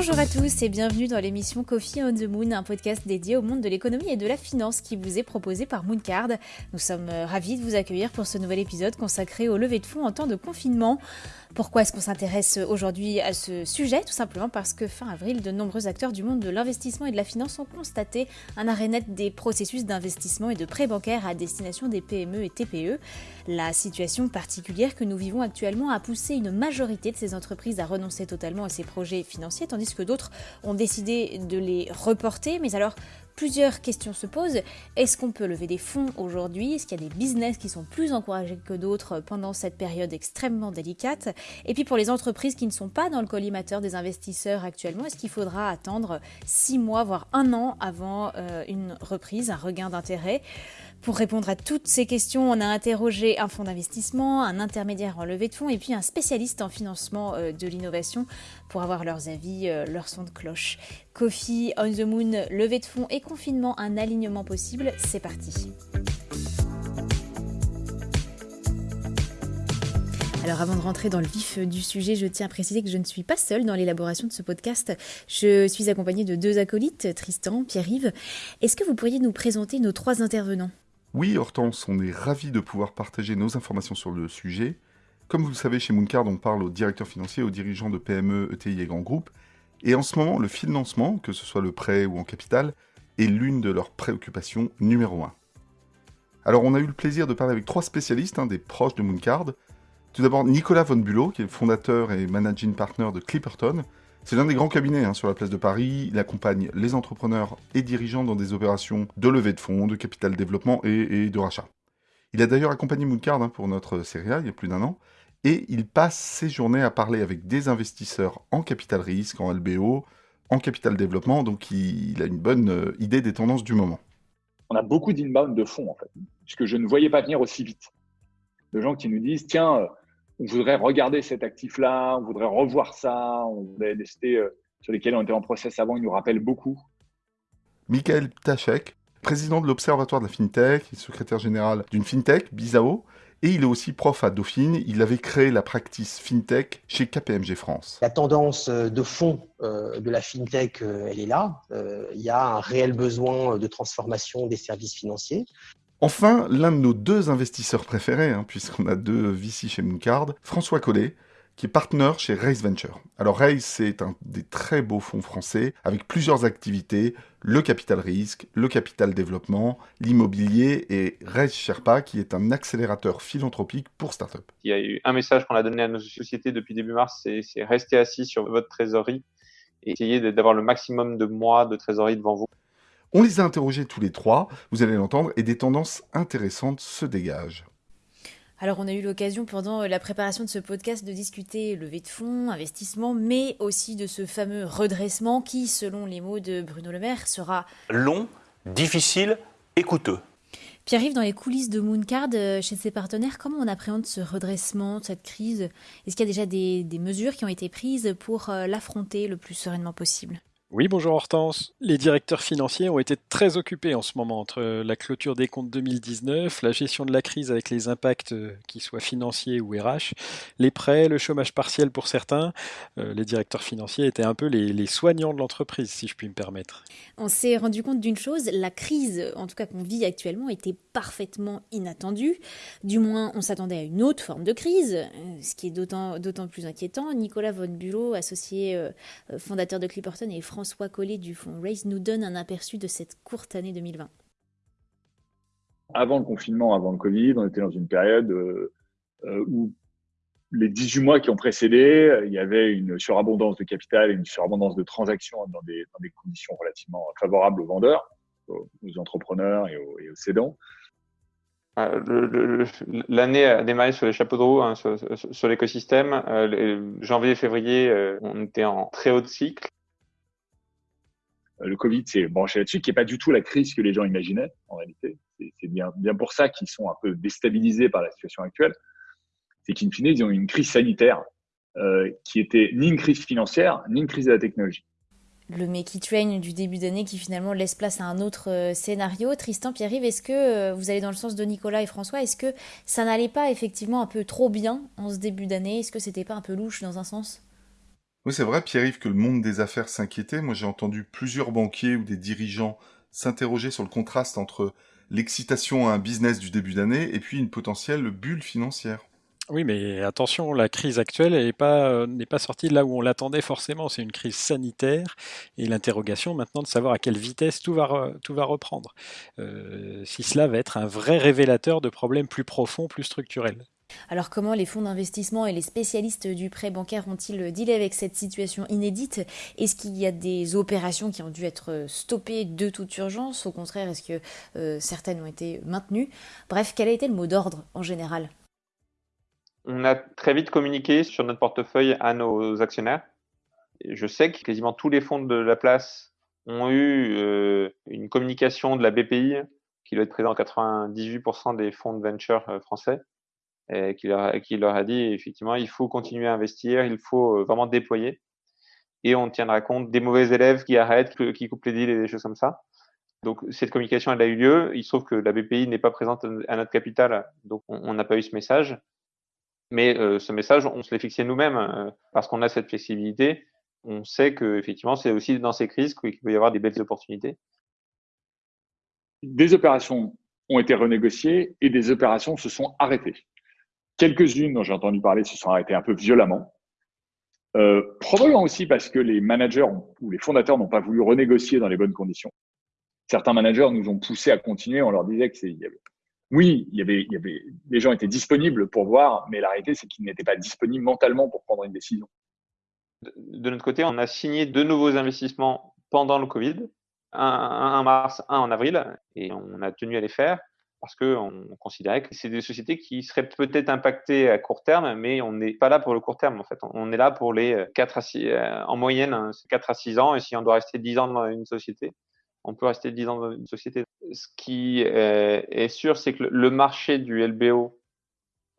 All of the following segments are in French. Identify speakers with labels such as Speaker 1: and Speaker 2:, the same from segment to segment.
Speaker 1: Bonjour à tous et bienvenue dans l'émission Coffee on the Moon, un podcast dédié au monde de l'économie et de la finance qui vous est proposé par Mooncard. Nous sommes euh, ravis de vous accueillir pour ce nouvel épisode consacré au lever de fonds en temps de confinement. Pourquoi est-ce qu'on s'intéresse aujourd'hui à ce sujet? Tout simplement parce que fin avril, de nombreux acteurs du monde de l'investissement et de la finance ont constaté un arrêt net des processus d'investissement et de prêts bancaires à destination des PME et TPE. La situation particulière que nous vivons actuellement a poussé une majorité de ces entreprises à renoncer totalement à ces projets financiers, tandis que d'autres ont décidé de les reporter. Mais alors, plusieurs questions se posent. Est-ce qu'on peut lever des fonds aujourd'hui? Est-ce qu'il y a des business qui sont plus encouragés que d'autres pendant cette période extrêmement délicate? Et puis pour les entreprises qui ne sont pas dans le collimateur des investisseurs actuellement, est-ce qu'il faudra attendre six mois, voire un an avant euh, une reprise, un regain d'intérêt? Pour répondre à toutes ces questions, on a interrogé un fonds d'investissement, un intermédiaire en levée de fonds et puis un spécialiste en financement euh, de l'innovation pour avoir leurs avis, euh, leur son de cloche. Coffee, On the Moon, levée de fonds et confinement, un alignement possible, c'est parti. Alors avant de rentrer dans le vif du sujet, je tiens à préciser que je ne suis pas seule dans l'élaboration de ce podcast. Je suis accompagnée de deux acolytes, Tristan, Pierre-Yves. Est-ce que vous pourriez nous présenter nos trois intervenants?
Speaker 2: Oui, Hortense, on est ravis de pouvoir partager nos informations sur le sujet. Comme vous le savez, chez Mooncard, on parle aux directeurs financiers, aux dirigeants de PME, ETI et grands groupes. Et en ce moment, le financement, que ce soit le prêt ou en capital, est l'une de leurs préoccupations numéro un. Alors, on a eu le plaisir de parler avec trois spécialistes, hein, des proches de Mooncard. Tout d'abord, Nicolas Von Bulow, qui est le fondateur et managing partner de Clipperton, c'est l'un des grands cabinets hein, sur la place de Paris. Il accompagne les entrepreneurs et dirigeants dans des opérations de levée de fonds, de capital développement et, de rachat. Il a d'ailleurs accompagné Mooncard hein, pour notre série il y a plus d'un an. Et il passe ses journées à parler avec des investisseurs en capital risque, en LBO, en capital développement. Donc il, a une bonne euh, idée des tendances du moment.
Speaker 3: On a beaucoup d'inbound de fonds en fait, puisque je ne voyais pas venir aussi vite. De gens qui nous disent tiens, euh, on voudrait regarder cet actif-là, on voudrait revoir ça, on voudrait des euh, sur lesquels on était en process avant, il nous rappelle beaucoup.
Speaker 2: Michael Ptachek, président de l'Observatoire de la FinTech, secrétaire général d'une FinTech, Bizao, et il est aussi prof à Dauphine. Il avait créé la practice FinTech chez KPMG France.
Speaker 4: La tendance euh, de fond euh, de la FinTech, elle est là. Il y a un réel besoin de transformation des services financiers.
Speaker 2: Enfin, l'un de nos deux investisseurs préférés, hein, puisqu'on a deux VC chez Mooncard, François Collet, qui est partenaire chez Raise Venture. Alors Raise, c'est un des très beaux fonds français avec plusieurs activités, le capital risque, le capital développement, l'immobilier et Raise Sherpa, qui est un accélérateur philanthropique pour startups.
Speaker 5: Il y a eu un message qu'on a donné à nos sociétés depuis début mars, c'est rester assis sur votre trésorerie et essayer d'avoir le maximum de mois de trésorerie devant vous.
Speaker 2: On les a interrogés tous les trois, vous allez l'entendre, et des tendances intéressantes se dégagent.
Speaker 1: Alors on a eu l'occasion pendant la préparation de ce podcast de discuter levée de fonds, investissement, mais aussi de ce fameux redressement qui, selon les mots de Bruno Le Maire, sera
Speaker 6: long, difficile et coûteux.
Speaker 1: Pierre-Yves, dans les coulisses de Mooncard, euh, chez ses partenaires, comment on appréhende ce redressement, cette crise? Est-ce qu'il y a déjà des, des mesures qui ont été prises pour euh, l'affronter le plus sereinement possible?
Speaker 7: Oui, bonjour Hortense. Les directeurs financiers ont été très occupés en ce moment entre la clôture des comptes 2019, la gestion de la crise avec les impacts euh, qu'ils soient financiers ou RH, les prêts, le chômage partiel pour certains. Euh, les directeurs financiers étaient un peu les, soignants de l'entreprise, si je puis me permettre.
Speaker 1: On s'est rendu compte d'une chose, la crise, en tout cas qu'on vit actuellement, était parfaitement inattendue. Du moins, on s'attendait à une autre forme de crise, euh, ce qui est d'autant plus inquiétant. Nicolas Von Bulow, associé fondateur de Clipperton et François Collet du fonds Raise nous donne un aperçu de cette courte année 2020.
Speaker 3: Avant le confinement, avant le Covid, on était dans une période euh, euh, où les 18 mois qui ont précédé, il y avait une surabondance de capital et une surabondance de transactions dans des, conditions relativement favorables aux vendeurs, aux, entrepreneurs et aux, et aux cédants.
Speaker 5: Euh, l'année a démarré sur les chapeaux de roue, hein, sur, l'écosystème. janvier et février, on était en très haut de cycle.
Speaker 3: Euh, le Covid s'est branché là-dessus, qui n'est pas du tout la crise que les gens imaginaient en réalité. C'est bien, pour ça qu'ils sont un peu déstabilisés par la situation actuelle. C'est qu'in fine, ils ont une crise sanitaire euh, qui était ni une crise financière, ni une crise de la technologie.
Speaker 1: Le Make Train du début d'année qui finalement laisse place à un autre euh, scénario. Tristan, Pierre-Yves, est-ce que vous allez dans le sens de Nicolas et François Est-ce que ça n'allait pas effectivement un peu trop bien en ce début d'année? Est-ce que c'était pas un peu louche dans un sens?
Speaker 2: Oui, c'est vrai, Pierre-Yves, que le monde des affaires s'inquiétait. Moi, j'ai entendu plusieurs banquiers ou des dirigeants s'interroger sur le contraste entre l'excitation à un business du début d'année et puis une potentielle bulle financière.
Speaker 7: Oui, mais attention, la crise actuelle n'est pas, euh, n'est pas sortie de là où on l'attendait forcément. C'est une crise sanitaire et l'interrogation maintenant de savoir à quelle vitesse tout va, tout va reprendre. Euh, si cela va être un vrai révélateur de problèmes plus profonds, plus structurels.
Speaker 1: Alors comment les fonds d'investissement et les spécialistes du prêt bancaire ont-ils dealé avec cette situation inédite? Est-ce qu'il y a des opérations qui ont dû être stoppées de toute urgence? Au contraire, est-ce que euh, certaines ont été maintenues? Bref, quel a été le mot d'ordre en général?
Speaker 5: On a très vite communiqué sur notre portefeuille à nos actionnaires. Je sais que quasiment tous les fonds de la place ont eu euh, une communication de la BPI, qui doit être présent 98% des fonds de venture euh, français, et qui, leur, qui leur a dit effectivement il faut continuer à investir, il faut euh, vraiment déployer. Et on tiendra compte des mauvais élèves qui arrêtent, qui coupent les deals et des choses comme ça. Donc cette communication elle a eu lieu. Il se trouve que la BPI n'est pas présente à notre capital, donc on n'a pas eu ce message. Mais euh, ce message, on se l'est fixé nous-mêmes euh, parce qu'on a cette flexibilité. On sait que effectivement, c'est aussi dans ces crises qu'il peut y avoir des belles opportunités.
Speaker 3: Des opérations ont été renégociées et des opérations se sont arrêtées. Quelques-unes dont j'ai entendu parler se sont arrêtées un peu violemment. Euh, probablement aussi parce que les managers ou les fondateurs n'ont pas voulu renégocier dans les bonnes conditions. Certains managers nous ont poussé à continuer. On leur disait que c'est, oui, il y, avait, il y avait, les gens étaient disponibles pour voir, mais la réalité, c'est qu'ils n'étaient pas disponibles mentalement pour prendre une décision.
Speaker 5: De notre côté, on a signé deux nouveaux investissements pendant le Covid, un, en mars, un en avril, et on a tenu à les faire parce qu'on considérait que c'est des sociétés qui seraient peut-être impactées à court terme, mais on n'est pas là pour le court terme en fait. On est là pour les 4 à 6, euh, en moyenne 4 à 6 ans, et si on doit rester 10 ans dans une société, on peut rester 10 ans dans une société. Ce qui est sûr, c'est que le marché du LBO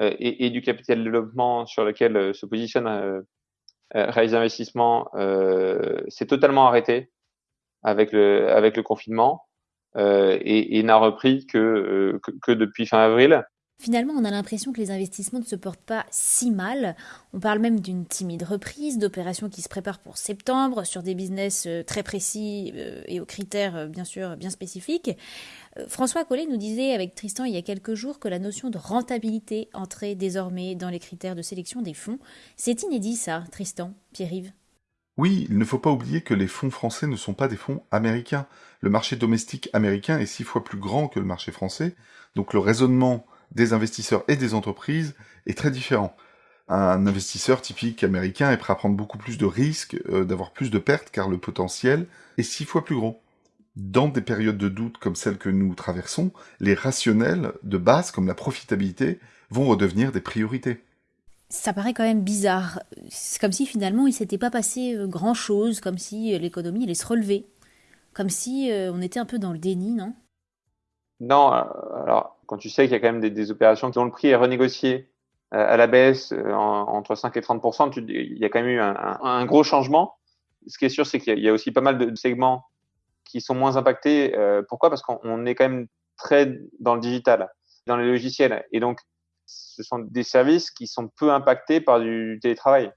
Speaker 5: euh, et, du capital développement sur lequel euh, se positionne euh, Rise Investissement s'est totalement arrêté avec le, avec le confinement et, n'a repris que, que depuis fin avril.
Speaker 1: Finalement, on a l'impression que les investissements ne se portent pas si mal. On parle même d'une timide reprise, d'opérations qui se préparent pour septembre, sur des business euh, très précis euh, et aux critères euh, bien sûr bien spécifiques. François Collet nous disait avec Tristan il y a quelques jours que la notion de rentabilité entrait désormais dans les critères de sélection des fonds. C'est inédit ça, Tristan, Pierre-Yves?
Speaker 2: Oui, il ne faut pas oublier que les fonds français ne sont pas des fonds américains. Le marché domestique américain est six fois plus grand que le marché français, donc le raisonnement des investisseurs et des entreprises est très différent. Un investisseur typique américain est prêt à prendre beaucoup plus de risques, euh, d'avoir plus de pertes, car le potentiel est six fois plus gros. Dans des périodes de doute comme celles que nous traversons, les rationnels de base, comme la profitabilité, vont redevenir des priorités.
Speaker 1: Ça paraît quand même bizarre. C'est comme si finalement il s'était pas passé euh, grand chose, comme si euh, l'économie allait se relever. Comme si on était un peu dans le déni, non?
Speaker 5: Non, alors quand tu sais qu'il y a quand même des, opérations dont le prix est renégocié euh, à la baisse euh, entre 5 et 30% il y a quand même eu un, gros changement. Ce qui est sûr, c'est qu'il y, a aussi pas mal de, segments qui sont moins impactés. Euh, pourquoi? Parce qu'on est quand même très dans le digital, dans les logiciels. Et donc, ce sont des services qui sont peu impactés par du télétravail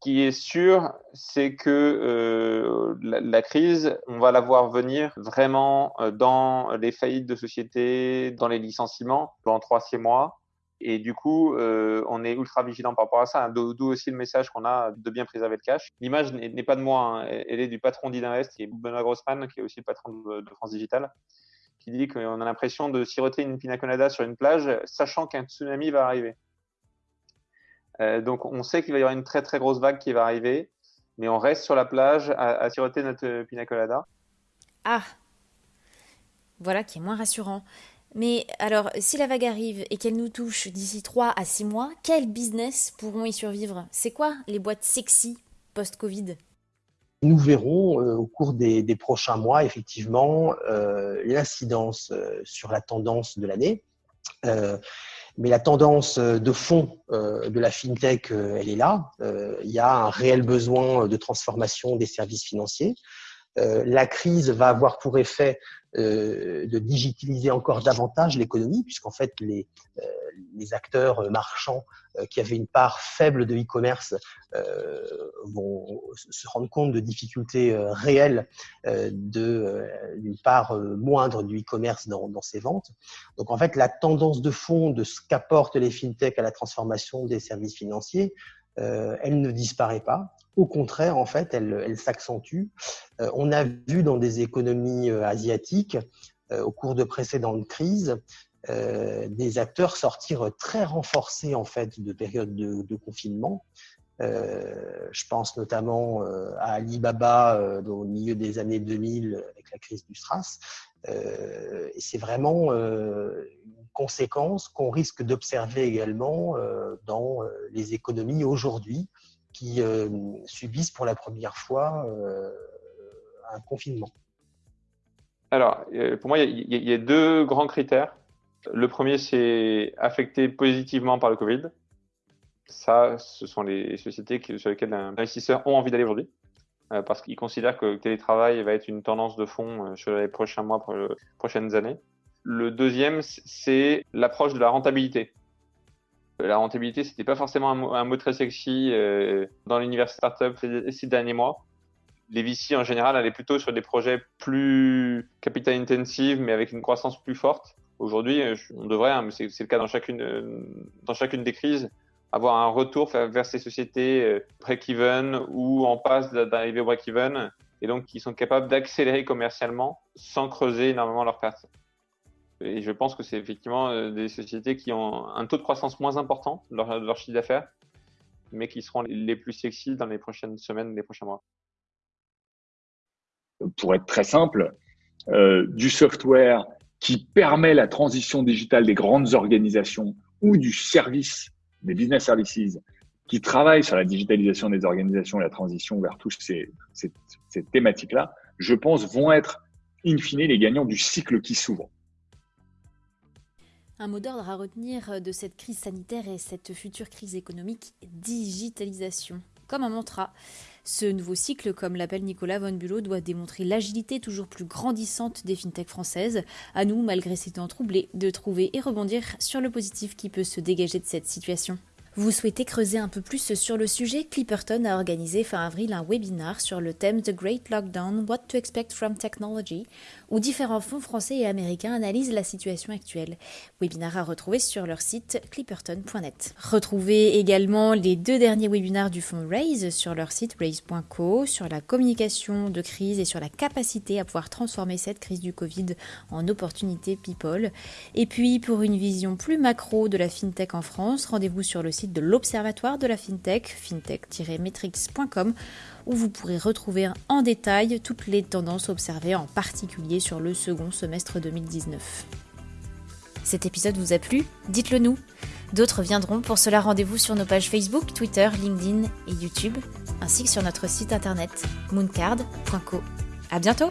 Speaker 5: qui est sûr, c'est que euh, la, crise, on va la voir venir vraiment euh, dans les faillites de sociétés, dans les licenciements, trois, six mois. Et du coup, euh, on est ultra vigilant par rapport à ça. D'où aussi le message qu'on a de bien préserver le cash. L'image n'est pas de moi, hein. elle est du patron d'Invest, qui est Benoît Grossman, qui est aussi le patron de, de France Digital, qui dit qu'on a l'impression de siroter une pina colada sur une plage, sachant qu'un tsunami va arriver. Euh, donc on sait qu'il va y avoir une très très grosse vague qui va arriver, mais on reste sur la plage à, siroter notre pina colada.
Speaker 1: Ah, voilà qui est moins rassurant. Mais alors, si la vague arrive et qu'elle nous touche d'ici 3 à 6 mois, quels business pourront y survivre? C'est quoi les boîtes sexy post-Covid?
Speaker 4: Nous verrons euh, au cours des, prochains mois, effectivement, euh, l'incidence sur la tendance de l'année. Mais la tendance euh, de fond euh, de la fintech, euh, elle est là. Il y a un réel besoin de transformation des services financiers. La crise va avoir pour effet de digitaliser encore davantage l'économie, puisqu'en fait les, les acteurs marchands qui avaient une part faible de e-commerce vont se rendre compte de difficultés réelles d'une part moindre du e-commerce dans, dans ces ventes. Donc en fait, la tendance de fond de ce qu'apportent les fintechs à la transformation des services financiers, elle ne disparaît pas. Au contraire, en fait, elle, s'accentue. Euh, on a vu dans des économies euh, asiatiques, euh, au cours de précédentes crises, des acteurs sortir très renforcés en fait de périodes de, confinement. je pense notamment à Alibaba au milieu des années 2000 avec la crise du SRAS. c'est vraiment une conséquence qu'on risque d'observer également dans les économies aujourd'hui euh, subissent pour la première fois euh, un confinement
Speaker 5: Alors, euh, pour moi, il y, a deux grands critères. Le premier, c'est affecté positivement par le Covid. Ça, ce sont les sociétés sur lesquelles les investisseurs ont envie d'aller aujourd'hui, parce qu'ils considèrent que le télétravail va être une tendance de fond sur les prochains mois, prochaines années. Le deuxième, c'est l'approche de la rentabilité. La rentabilité, c'était pas forcément un mot, très sexy euh, dans l'univers startup ces, derniers mois. Les VC en général allaient plutôt sur des projets plus capital intensifs, mais avec une croissance plus forte. Aujourd'hui, euh, on devrait, hein, c'est le cas dans chacune, euh, dans chacune des crises, avoir un retour vers ces sociétés break-even ou en passe d'arriver au break-even et donc qui sont capables d'accélérer commercialement sans creuser énormément leurs pertes. Et je pense que c'est effectivement euh, des sociétés qui ont un taux de croissance moins important de leur, chiffre d'affaires, mais qui seront les plus sexy dans les prochaines semaines, les prochains mois.
Speaker 3: Pour être très simple, euh, du software qui permet la transition digitale des grandes organisations ou du service, des business services, qui travaillent sur la digitalisation des organisations et la transition vers toutes ces, ces thématiques-là, je pense, vont être, in fine, les gagnants du cycle qui s'ouvre.
Speaker 1: Un mot d'ordre à retenir de cette crise sanitaire et cette future crise économique, digitalisation. Comme un mantra, ce nouveau cycle, comme l'appelle Nicolas Von Bulow, doit démontrer l'agilité toujours plus grandissante des fintechs françaises. À nous, malgré ces temps troublés, de trouver et rebondir sur le positif qui peut se dégager de cette situation. Vous souhaitez creuser un peu plus sur le sujet Clipperton a organisé fin avril un webinar sur le thème The Great Lockdown, What to Expect from Technology, où différents fonds français et américains analysent la situation actuelle. Webinar à retrouver sur leur site clipperton.net. Retrouvez également les deux derniers webinars du fonds Raise sur leur site raise.co, sur la communication de crise et sur la capacité à pouvoir transformer cette crise du Covid en opportunité people. Et puis pour une vision plus macro de la FinTech en France, rendez-vous sur le de l'Observatoire de la FinTech, fintech-metrics.com, où vous pourrez retrouver en détail toutes les tendances observées, en particulier sur le second semestre 2019. Cet épisode vous a plu? Dites-le nous. D'autres viendront. Pour cela, rendez-vous sur nos pages Facebook, Twitter, LinkedIn et YouTube, ainsi que sur notre site internet mooncard.co. À bientôt